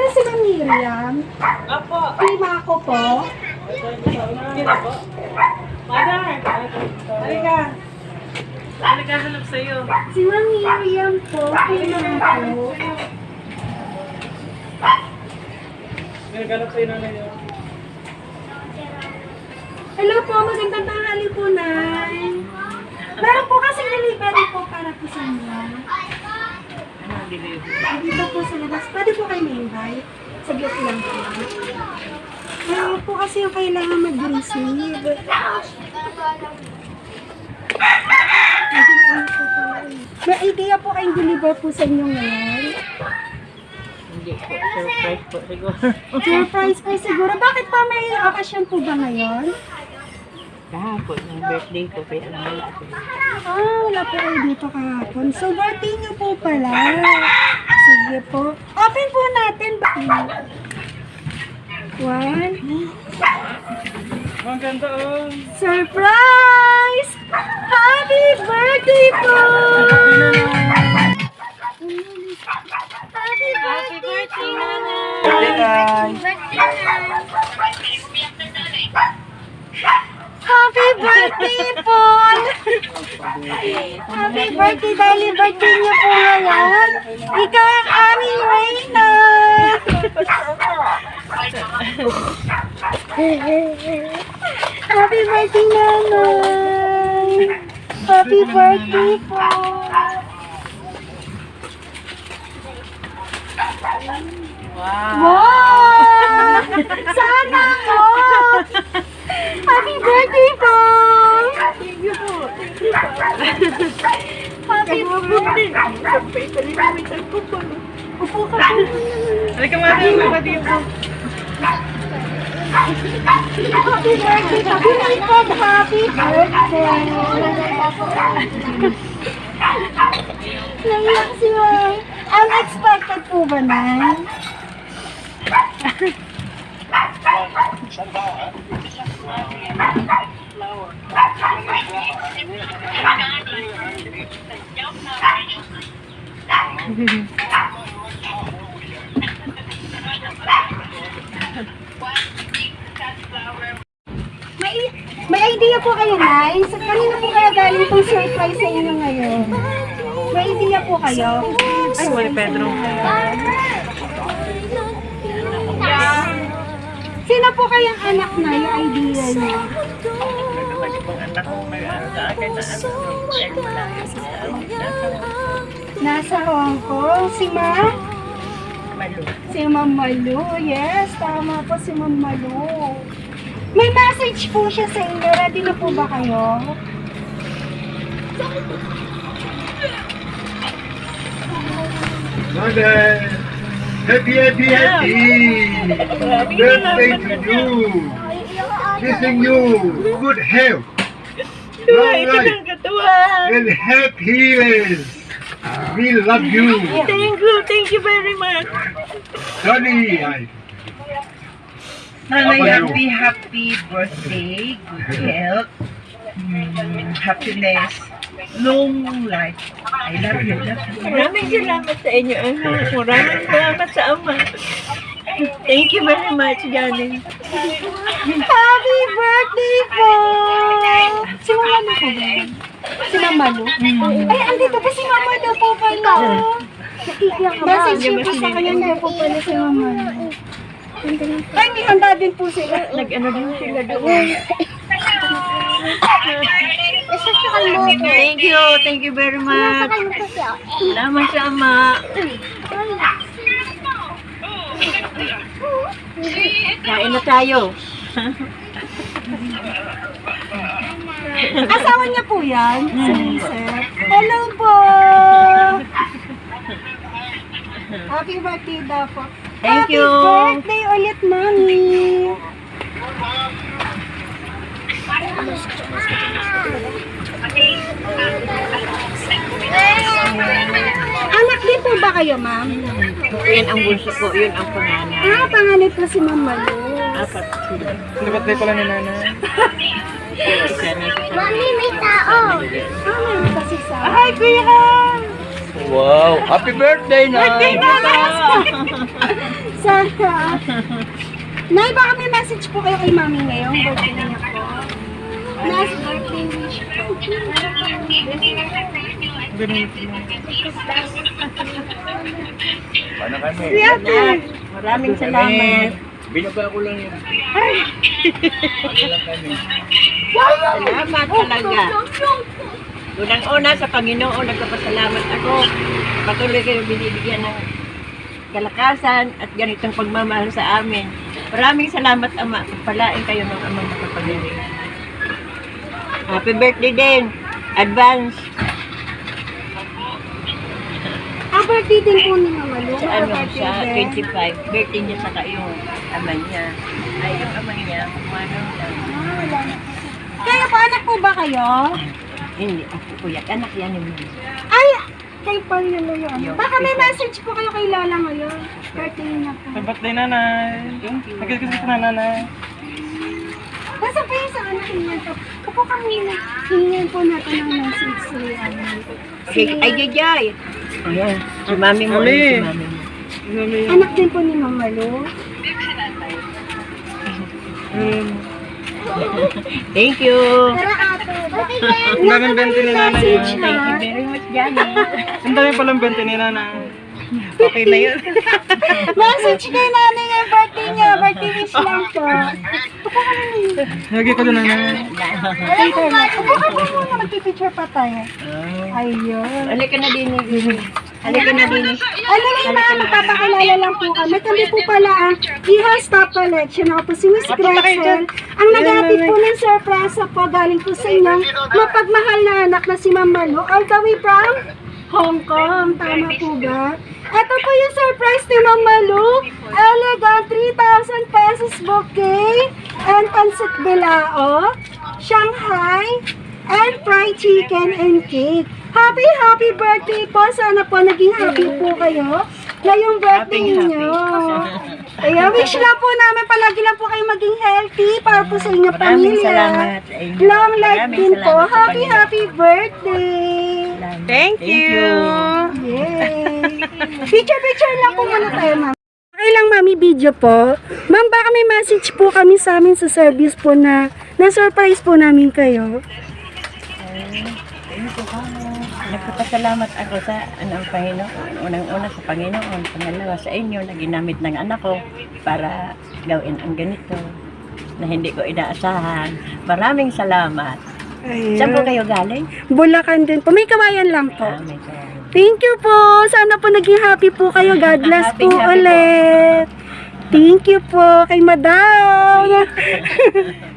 William. Apo. Prima ko po. Mother. Halika. Halika, hanap sa'yo. Si Ma'am Miriam po. Prima ko. May naghanap sa'yo nanay niyo. Hello po, magandang tanghali po, Nay. Meron po kasi delivery po para po sa inyo. Delivery? Dito po sa labas. Pwede po kayo may-invite. Saglit lang po. Meron po kasi yung kailangan mag-receive. May idea po kayong deliver po sa inyo ngayon. Hindi po. Surprise po siguro. Surprise po siguro. Bakit pa may okasyon po ba ngayon? Kahapon, yung birthday ko. Kaya lang wala ako. Ah, wala po kayo dito kahapon. So, birthday niyo po pala. Sige po. Open po natin. One. Ang ganda oh. Surprise! Happy birthday po! Birthday dahil birthday niyo po ngayon. Ikaw ang aming Reyna! Happy birthday, Nanay! Happy birthday po! Wow. Wow! Sana po! Happy birthday po! Thank you po. Upo ka po. Halika mother, mabati po. Happy birthday! Happy birthday! Happy birthday! Naiyak si Ma'am. Unexpected po ba, Nay? May, may idea po kayo, Nay? Sa kanino po kaya galing itong surprise sa inyo ngayon? May idea po kayo? Ay, wala Pedro. Sino po kayang anak na yung idea niyo? Anak ko may ano sa akin na ano. Ay, wala. Nasa Hong Kong. Si Ma? Malu. Si Ma'am Malu. Yes, tama po si Ma'am Malu. May message po siya sa inyo. Ready na po ba kayo? Mother, happy, happy, happy birthday to you. Wishing you good health, long life, and happy healings. We love you. Thank you, thank you very much. Nanay, Apa happy, happy birthday, good health, mm, happiness, long life. I love you, love you. Maraming salamat sa inyo, anak. Maraming salamat sa ama. Thank you very much, Janin. Happy birthday po! Si Mama Malu po ba? Si Mama Malu? Ay, andito pa si Mama Malu po pala. Message niyo po sa kanya na po pala si Mama. Ay, may handa din po sila. Nag-ano din sila doon. Thank you, thank you very much. Salamat sa ama. Kain na tayo. Asawa niya po yan, si Sir. Hello po! Happy birthday daw po. Thank Happy you. birthday ulit, Mami! Din po ba kayo, ma'am? Yan ang bunso ko, yun ang panganay. Ah, panganay po si Ma'am Malu. Apat sila. Birthday pala ni Nana. Mami, may tao! Ah, meron kasi sa... Hi, Kuya! Wow, happy birthday, Birthday na! Sana. Nay, baka may message po kayo kay mami ngayong birthday niya po. Last birthday wish po. Paano kami? Si ate. Maraming salamat. Binaga ko lang yun. Paano lang kami? Salamat talaga. Unang-una sa Panginoon, nagpapasalamat ako. Patuloy kayo binibigyan ng kalakasan at ganitong pagmamahal sa amin. Maraming salamat, Ama. Palain kayo ng amang makapagiling. Happy birthday din. Advance. Ang birthday din po ni Mama Lu. Sa ano, din. 25. Birthday niya saka yung ama niya. Ay, yung ama niya, kumano lang. Ah, wala na. Kayo po, anak po ba kayo? Hindi, ako kuya. Anak yan ni Mama. Ay, kayo pa yun na yun. Yung- Baka may message po kayo kay Lola ngayon. Birthday niya po. Sa birthday nanay. Thank you. Nagkikis na nanay. Nasa pa yung sa anak niya to? Kapo kami na hingin po natin ng message si ano. Si, Okay, ay, Jajay. Ayan, si mami mo. Mami. Si mami mo. anak din po ni Mama Lu. Thank you. Ang daming bente ni nanay. Ah. Thank you ha. very much, Johnny. Ang dami palang bente ni nanay. Okay na yun. Message kay nanay ng birthday niya. Birthday wish lang po. Lagi ko na nanay. Later na. Kapo kami muna magpipicture pa tayo. Ayun. Halika na din. Halika na din. Ano yung mga magpapakilala lang po kami. Kami po pala ang Iha Stop Collection. Ako po si Miss Gretchen. Ang nag-aapit po ng surprise po galing po sa inyong mapagmahal na anak na si Ma'am Malu. All the way from Hong Kong. Tama po ba? Ito po yung surprise ni Ma'am Malu. Elegant 3,000 pesos bouquet and pancit bilao. Shanghai and fried chicken and cake. Happy, happy birthday po. Sana po naging happy po kayo ngayong birthday Happy, happy. niyo. Kaya wish lang po namin palagi lang po kayo maging healthy para po sa inyong Maraming pamilya. salamat sa inyo. Long life Maraming din po. salamat sa Happy, Panginoon. happy birthday. Thank you. Yay! Picture-picture lang po muna tayo, ma'am. Okay lang, mami, video po. Ma'am, baka may message po kami sa amin sa service po na na-surprise po namin kayo. Nagpapasalamat ako sa anong Panginoon. Unang-una sa Panginoon. Pangalawa sa inyo na ginamit ng anak ko para gawin ang ganito na hindi ko inaasahan. Maraming salamat. Saan po kayo galing? Bulacan din po. May kawayan lang po. Ah, may kawayan. Thank you po. Sana po naging happy po kayo. God bless Happy, po happy po. ulit. Thank you po kay Madam.